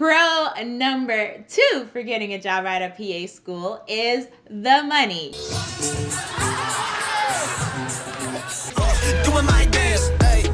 Pro number two for getting a job right at PA school is the money. Doing my dance, hey,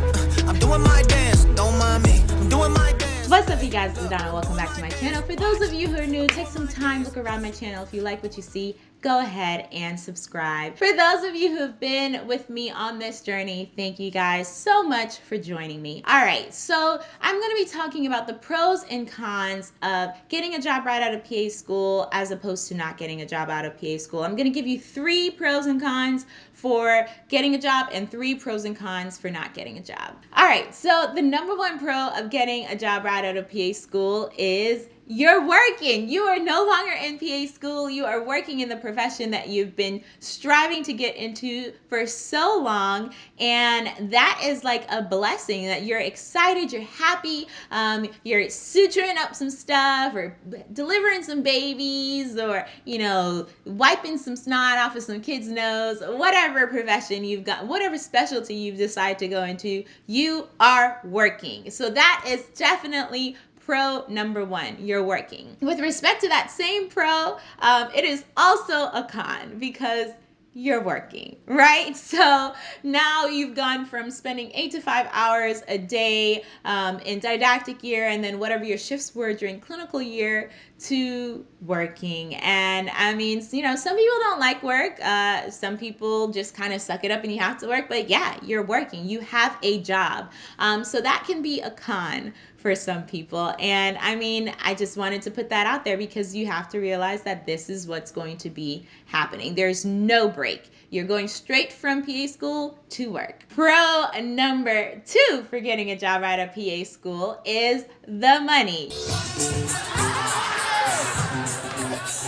I'm doing my dance, don't mind me, I'm doing my dance. What's up you guys, is Donna, welcome back to my channel. For those of you who are new, take some time, look around my channel. If you like what you see, go ahead and subscribe. For those of you who have been with me on this journey, thank you guys so much for joining me. All right, so I'm going to be talking about the pros and cons of getting a job right out of PA school as opposed to not getting a job out of PA school. I'm going to give you three pros and cons for getting a job and three pros and cons for not getting a job. All right, so the number one pro of getting a job right out of PA school is you're working. You are no longer in PA school. You are working in the profession that you've been striving to get into for so long. And that is like a blessing that you're excited, you're happy, um, you're suturing up some stuff or delivering some babies or, you know, wiping some snot off of some kid's nose, whatever profession you've got, whatever specialty you've decided to go into, you are working. So that is definitely pro number one, you're working. With respect to that same pro, um, it is also a con because you're working, right? So now you've gone from spending eight to five hours a day um, in didactic year and then whatever your shifts were during clinical year to working. And I mean, you know, some people don't like work. Uh, some people just kind of suck it up and you have to work. But yeah, you're working. You have a job. Um, so that can be a con for some people. And I mean, I just wanted to put that out there because you have to realize that this is what's going to be happening. There's no break. You're going straight from PA school to work. Pro number two for getting a job right at PA school is the money.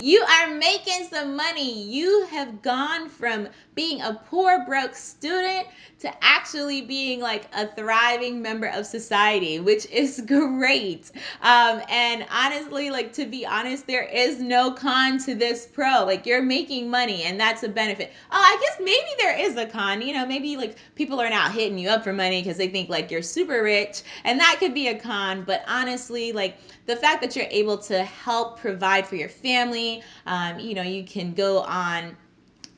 You are making some money. You have gone from being a poor, broke student to actually being like a thriving member of society, which is great. Um, and honestly, like to be honest, there is no con to this pro. Like you're making money and that's a benefit. Oh, I guess maybe there is a con. You know, maybe like people are not hitting you up for money because they think like you're super rich and that could be a con. But honestly, like the fact that you're able to help provide for your family, um, you know, you can go on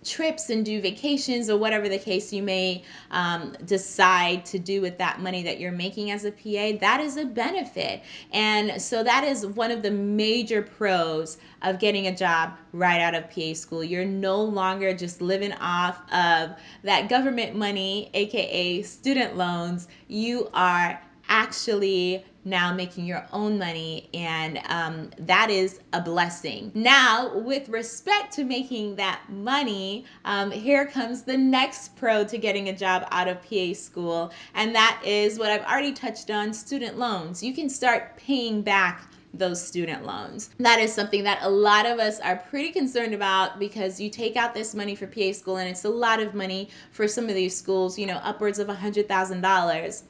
trips and do vacations or whatever the case you may um, decide to do with that money that you're making as a PA, that is a benefit. And so that is one of the major pros of getting a job right out of PA school. You're no longer just living off of that government money, AKA student loans. You are actually now making your own money and um, that is a blessing. Now with respect to making that money um, here comes the next pro to getting a job out of PA school and that is what I've already touched on student loans. You can start paying back those student loans. That is something that a lot of us are pretty concerned about because you take out this money for PA school and it's a lot of money for some of these schools, you know, upwards of a $100,000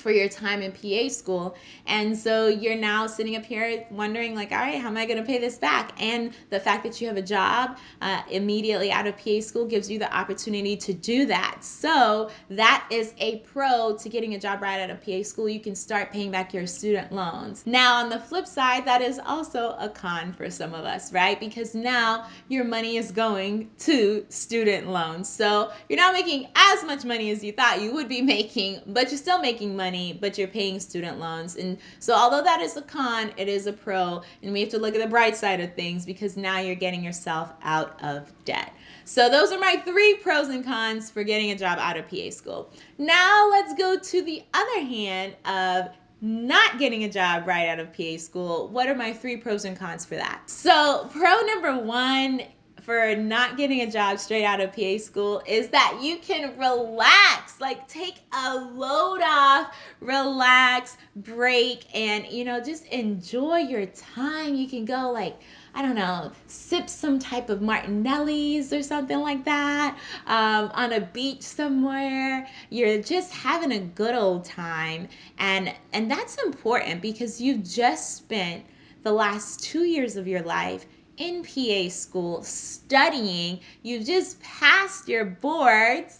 for your time in PA school. And so you're now sitting up here wondering like, all right, how am I going to pay this back? And the fact that you have a job uh, immediately out of PA school gives you the opportunity to do that. So that is a pro to getting a job right out of PA school. You can start paying back your student loans. Now on the flip side, that is also a con for some of us, right? Because now your money is going to student loans. So you're not making as much money as you thought you would be making, but you're still making money money, but you're paying student loans. And so although that is a con, it is a pro. And we have to look at the bright side of things because now you're getting yourself out of debt. So those are my three pros and cons for getting a job out of PA school. Now let's go to the other hand of not getting a job right out of PA school. What are my three pros and cons for that? So pro number one for not getting a job straight out of PA school is that you can relax, like take a load off, relax, break, and you know, just enjoy your time. You can go like, I don't know, sip some type of Martinelli's or something like that um, on a beach somewhere. You're just having a good old time, and and that's important because you've just spent the last two years of your life in PA school studying. You've just passed your boards.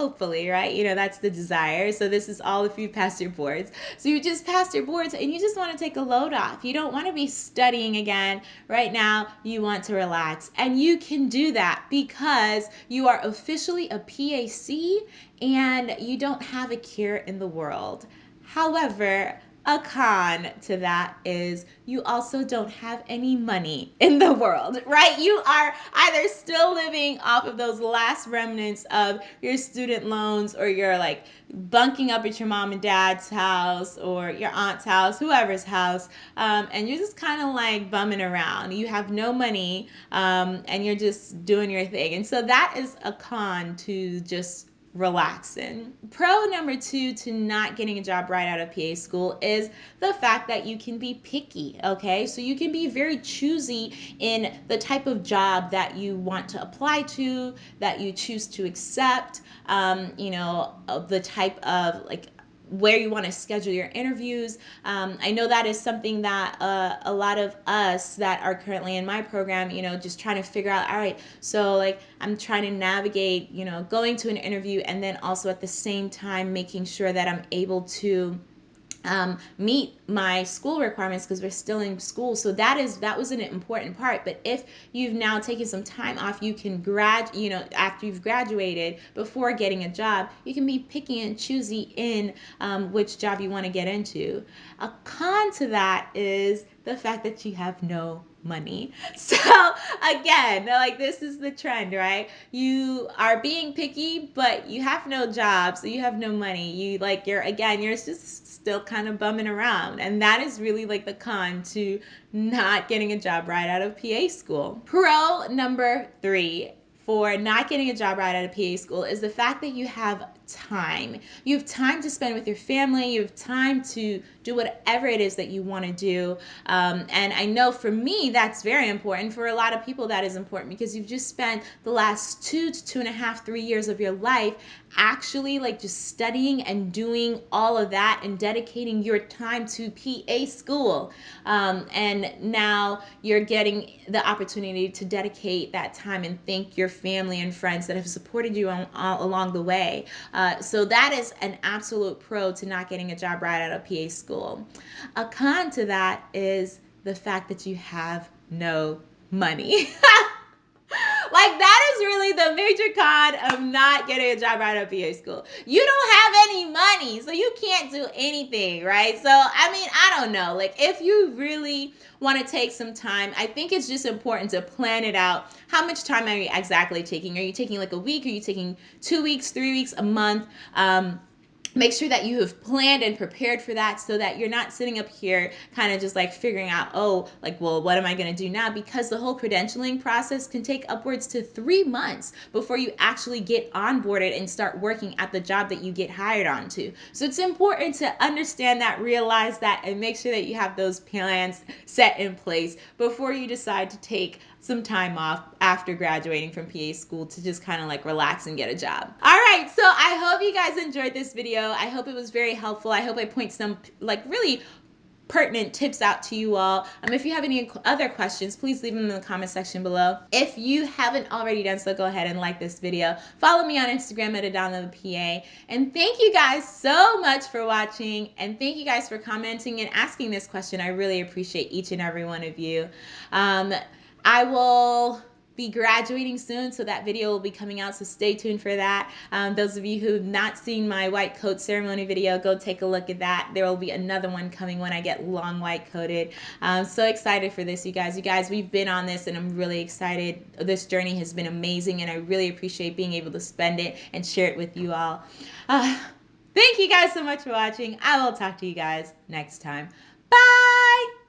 hopefully, right? You know, that's the desire. So this is all if you pass your boards. So you just passed your boards and you just want to take a load off. You don't want to be studying again. Right now, you want to relax. And you can do that because you are officially a PA-C and you don't have a care in the world. However, a con to that is you also don't have any money in the world, right? You are either still living off of those last remnants of your student loans or you're like bunking up at your mom and dad's house or your aunt's house, whoever's house, um, and you're just kind of like bumming around. You have no money um, and you're just doing your thing. And so that is a con to just relaxing. Pro number two to not getting a job right out of PA school is the fact that you can be picky, okay? So you can be very choosy in the type of job that you want to apply to, that you choose to accept, um, you know, the type of like where you want to schedule your interviews. Um, I know that is something that uh, a lot of us that are currently in my program, you know, just trying to figure out, all right, so like I'm trying to navigate, you know, going to an interview and then also at the same time making sure that I'm able to um, meet my school requirements because we're still in school. So that is that was an important part. But if you've now taken some time off, you can grad you know after you've graduated before getting a job, you can be picky and choosy in um, which job you want to get into. A con to that is the fact that you have no money. So again, like this is the trend, right? You are being picky, but you have no job, so you have no money. You like you're again, you're just still kind of bumming around. And that is really like the con to not getting a job right out of PA school. Pro number three for not getting a job right out of PA school is the fact that you have time. You have time to spend with your family. You have time to do whatever it is that you want to do. Um, and I know for me, that's very important. For a lot of people, that is important because you've just spent the last two to two and a half, three years of your life actually like just studying and doing all of that and dedicating your time to PA school. Um, and now you're getting the opportunity to dedicate that time and thank your family and friends that have supported you on, all along the way. Uh, so that is an absolute pro to not getting a job right out of PA school. A con to that is the fact that you have no money. really the major con of not getting a job right out of PA school. You don't have any money, so you can't do anything, right? So I mean, I don't know. Like if you really want to take some time, I think it's just important to plan it out. How much time are you exactly taking? Are you taking like a week? Are you taking two weeks, three weeks, a month? Um, make sure that you have planned and prepared for that so that you're not sitting up here kind of just like figuring out oh like well what am i going to do now? Because the whole credentialing process can take upwards to three months before you actually get onboarded and start working at the job that you get hired onto so it's important to understand that realize that and make sure that you have those plans set in place before you decide to take some time off after graduating from PA school to just kind of like relax and get a job. All right, so I hope you guys enjoyed this video. I hope it was very helpful. I hope I point some like really pertinent tips out to you all. Um, if you have any other questions, please leave them in the comment section below. If you haven't already done so, go ahead and like this video. Follow me on Instagram at AdonnaPA. And thank you guys so much for watching. And thank you guys for commenting and asking this question. I really appreciate each and every one of you. Um, I will be graduating soon, so that video will be coming out, so stay tuned for that. Um, those of you who have not seen my white coat ceremony video, go take a look at that. There will be another one coming when I get long white coated. I'm so excited for this, you guys. You guys, we've been on this, and I'm really excited. This journey has been amazing, and I really appreciate being able to spend it and share it with you all. Uh, thank you guys so much for watching. I will talk to you guys next time. Bye!